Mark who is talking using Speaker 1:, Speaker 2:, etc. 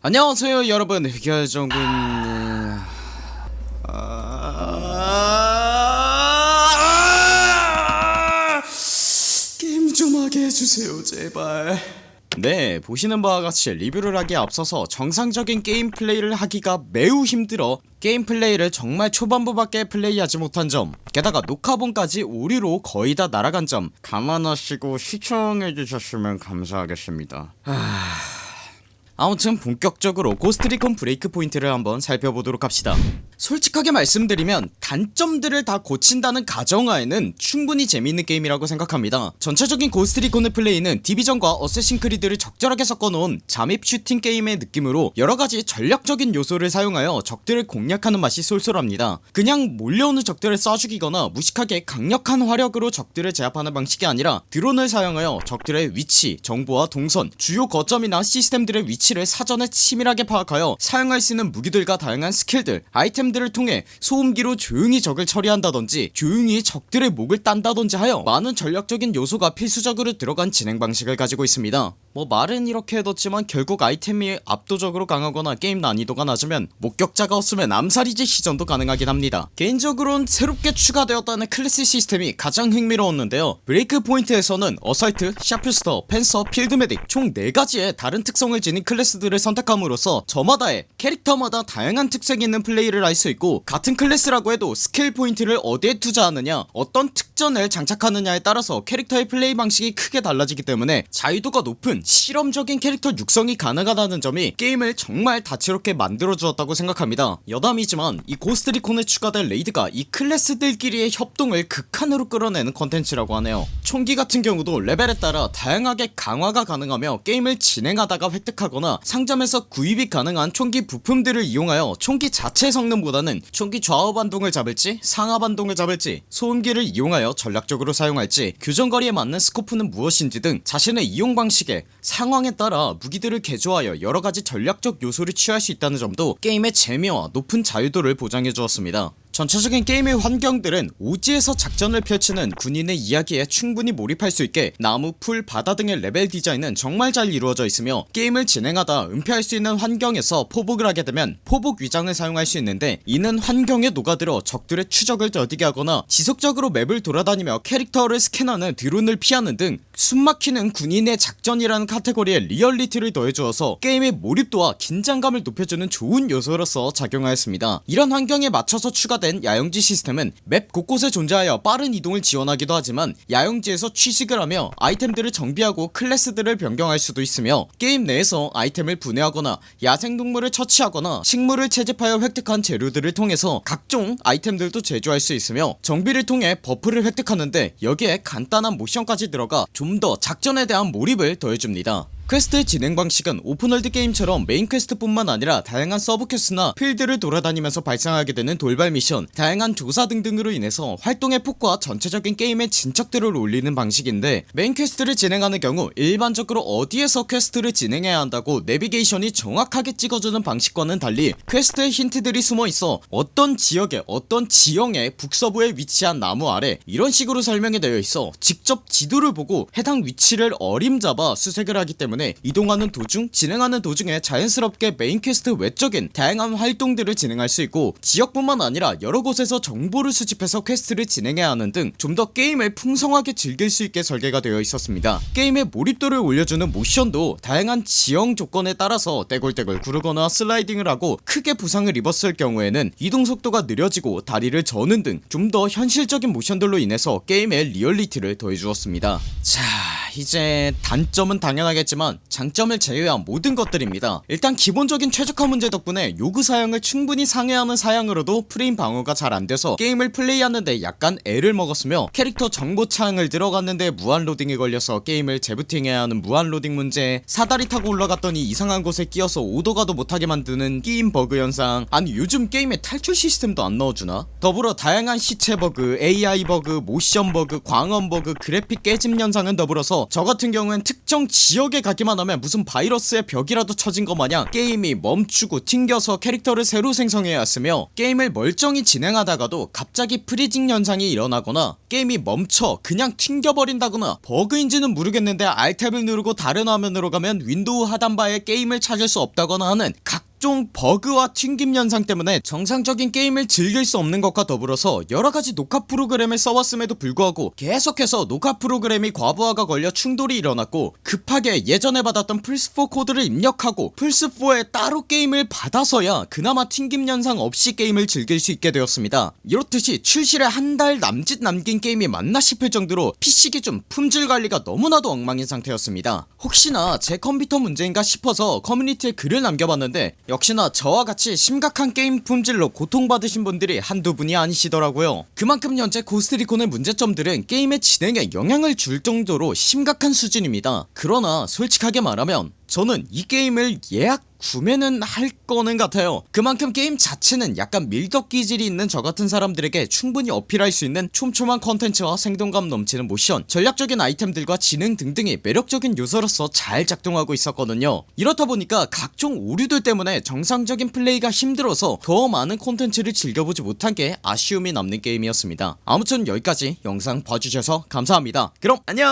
Speaker 1: 안녕하세요 여러분. 흑열정군. 아... 게임 좀 하게 해주세요 제발. 네 보시는 바와 같이 리뷰를 하기에 앞서서 정상적인 게임 플레이를 하기가 매우 힘들어 게임 플레이를 정말 초반부밖에 플레이하지 못한 점 게다가 녹화본까지 오류로 거의 다 날아간 점 감안하시고 시청해주셨으면 감사하겠습니다. 하... 아무튼 본격적으로 Ghost Recon Breakpoint를 한번 살펴보도록 합시다 솔직하게 말씀드리면 단점들을 다 고친다는 가정하에는 충분히 재미있는 게임이라고 생각합니다. 전체적인 Ghost Recon의 플레이는 Division과 Assassin's Creed를 적절하게 섞어놓은 잠입 슈팅 게임의 느낌으로 여러가지 전략적인 요소를 사용하여 적들을 공략하는 맛이 쏠쏠합니다. 그냥 몰려오는 적들을 쏴 죽이거나 무식하게 강력한 화력으로 적들을 제압하는 방식이 아니라 드론을 사용하여 적들의 위치, 정보와 동선, 주요 거점이나 시스템들의 위치를 사전에 치밀하게 파악하여 사용할 수 있는 무기들과 다양한 스킬들, 아이템 들을 통해 소음기로 조용히 적을 처리한다던지 조용히 적들의 목을 딴다던지 하여 많은 전략적인 요소가 필수적으로 들어간 진행 방식을 가지고 있습니다 뭐 말은 이렇게 해뒀지만 결국 아이템이 압도적으로 강하거나 게임 난이도가 낮으면 목격자가 없으면 암살이지 시전도 가능하긴 합니다. 개인적으론 새롭게 추가되었다는 클래스 시스템이 가장 흥미로웠는데요. 브레이크 포인트에서는 assault, sharpshooter, panther, field medic 총 4가지의 다른 특성을 지닌 클래스들을 선택함으로써 저마다의 캐릭터마다 다양한 특색이 있는 플레이를 할 수 있고 같은 클래스라고 해도 스킬 포인트를 어디에 투자하느냐 어떤 특전을 장착하느냐에 따라서 캐릭터의 플레이 방식이 크게 달라지기 때문에 자유도가 높은 실험적인 캐릭터 육성이 가능하다는 점이 게임을 정말 다채롭게 만들어주었다고 생각합니다. 여담이지만 이 고스트리콘에 추가된 레이드가 이 클래스들끼리의 협동을 극한으로 끌어내는 컨텐츠라고 하네요. 총기 같은 경우도 레벨에 따라 다양하게 강화가 가능하며 게임을 진행하다가 획득하거나 상점에서 구입이 가능한 총기 부품들을 이용하여 총기 자체 성능보다는 총기 좌우 반동을 잡을지 상하 반동을 잡을지 소음기를 이용하여 전략적으로 사용할지 교전거리에 맞는 스코프는 무엇인지 등 자신의 이용 방식에 상황에 따라 무기들을 개조하여 여러가지 전략적 요소를 취할 수 있다는 점도 게임의 재미와 높은 자유도를 보장해 주었습니다. 전체적인 게임의 환경들은 오지에서 작전을 펼치는 군인의 이야기에 충분히 몰입할 수 있게 나무, 풀, 바다 등의 레벨 디자인은 정말 잘 이루어져 있으며 게임을 진행하다 은폐할 수 있는 환경에서 포복을 하게 되면 포복 위장을 사용할 수 있는데 이는 환경에 녹아들어 적들의 추적을 더디게 하거나 지속적으로 맵을 돌아다니며 캐릭터를 스캔하는 드론을 피하는 등 숨막히는 군인의 작전이라는 카테고리에 리얼리티를 더해주어서 게임의 몰입도와 긴장감을 높여주는 좋은 요소로서 작용하였습니다. 이런 환경에 맞춰서 추가된 야영지 시스템은 맵 곳곳에 존재하여 빠른 이동을 지원하기도 하지만 야영지에서 취식을 하며 아이템들을 정비하고 클래스들을 변경할 수도 있으며 게임 내에서 아이템을 분해하거나 야생동물을 처치하거나 식물을 채집하여 획득한 재료들을 통해서 각종 아이템들도 제조할 수 있으며 정비를 통해 버프를 획득하는데 여기에 간단한 모션까지 들어가 좀더 작전에 대한 몰입을 더해줍니다 퀘스트의 진행 방식은 오픈월드 게임처럼 메인 퀘스트 뿐만 아니라 다양한 서브 퀘스트나 필드를 돌아다니면서 발생하게 되는 돌발 미션 다양한 조사 등등으로 인해서 활동의 폭과 전체적인 게임의 진척들을 올리는 방식인데 메인 퀘스트를 진행하는 경우 일반적으로 어디에서 퀘스트를 진행해야 한다고 내비게이션이 정확하게 찍어주는 방식과는 달리 퀘스트의 힌트들이 숨어있어 어떤 지역에 어떤 지형의 북서부에 위치한 나무 아래 이런 식으로 설명이 되어 있어 직접 지도를 보고 해당 위치를 어림잡아 수색을 하기 때문에 때문에 이동하는 도중 진행하는 도중에 자연스럽게 메인 퀘스트 외적인 다양한 활동들을 진행할 수 있고 지역뿐만 아니라 여러 곳에서 정보를 수집해서 퀘스트를 진행해야 하는 등 좀 더 게임을 풍성하게 즐길 수 있게 설계가 되어 있었습니다. 게임의 몰입도를 올려주는 모션도 다양한 지형 조건에 따라서 떼굴떼굴 구르거나 슬라이딩을 하고 크게 부상을 입었을 경우에는 이동 속도가 느려지고 다리를 저는 등 좀 더 현실적인 모션들로 인해서 게임의 리얼리티를 더해주었습니다. 자 이제 단점은 당연하겠지만 장점을 제외한 모든 것들입니다. 일단 기본적인 최적화 문제 덕분에 요구 사양을 충분히 상회하는 사양으로도 프레임 방어가 잘 안돼서 게임을 플레이하는데 약간 애를 먹었으며 캐릭터 정보 창을 들어갔는데 무한로딩이 걸려서 게임을 재부팅해야 하는 무한로딩 문제 사다리 타고 올라갔더니 이상한 곳에 끼어서 오도가도 못하게 만드는 끼임 버그 현상. 아니 요즘 게임에 탈출 시스템도 안 넣어주나? 더불어 다양한 시체 버그 AI 버그 모션 버그 광원 버그 그래픽 깨짐 현상은 더불어서 저 같은 경우엔 특정 지역에 가 가기만 하면 무슨 바이러스의 벽이라도 쳐진 것 마냥 게임이 멈추고 튕겨서 캐릭터를 새로 생성해야 했으며 게임을 멀쩡히 진행하다가도 갑자기 freezing 현상이 일어나거나 게임이 멈춰 그냥 튕겨버린다거나 버그인지는 모르겠는데 Alt Tab을 누르고 다른 화면으로 가면 윈도우 하단바에 게임을 찾을 수 없다거나 하는 각 종 버그와 튕김 현상 때문에 정상적인 게임을 즐길 수 없는 것과 더불어서 여러가지 녹화 프로그램을 써왔음에도 불구하고 계속해서 녹화 프로그램이 과부하가 걸려 충돌이 일어났고 급하게 예전에 받았던 플스4 코드를 입력하고 플스4에 따로 게임을 받아서야 그나마 튕김 현상 없이 게임을 즐길 수 있게 되었습니다. 이렇듯이 출시를 한 달 남짓 남긴 게임이 맞나 싶을 정도로 PC 기준 품질 관리가 너무나도 엉망인 상태였습니다. 혹시나 제 컴퓨터 문제인가 싶어서 커뮤니티에 글을 남겨봤는데 역시나 저와 같이 심각한 게임 품질로 고통받으신 분들이 한두 분이 아니시더라고요. 그만큼 현재 고스트리콘의 문제점들은 게임의 진행에 영향을 줄 정도로 심각한 수준입니다. 그러나 솔직하게 말하면 저는 이 게임을 예약 구매는 할 거는 같아요. 그만큼 게임 자체는 약간 밀덕 기질이 있는 저같은 사람들에게 충분히 어필할 수 있는 촘촘한 컨텐츠와 생동감 넘치는 모션 전략적인 아이템들과 진행 등등이 매력적인 요소로서 잘 작동하고 있었거든요. 이렇다 보니까 각종 오류들 때문에 정상적인 플레이가 힘들어서 더 많은 콘텐츠를 즐겨보지 못한 게 아쉬움이 남는 게임이었습니다. 아무튼 여기까지 영상 봐주셔서 감사합니다. 그럼 안녕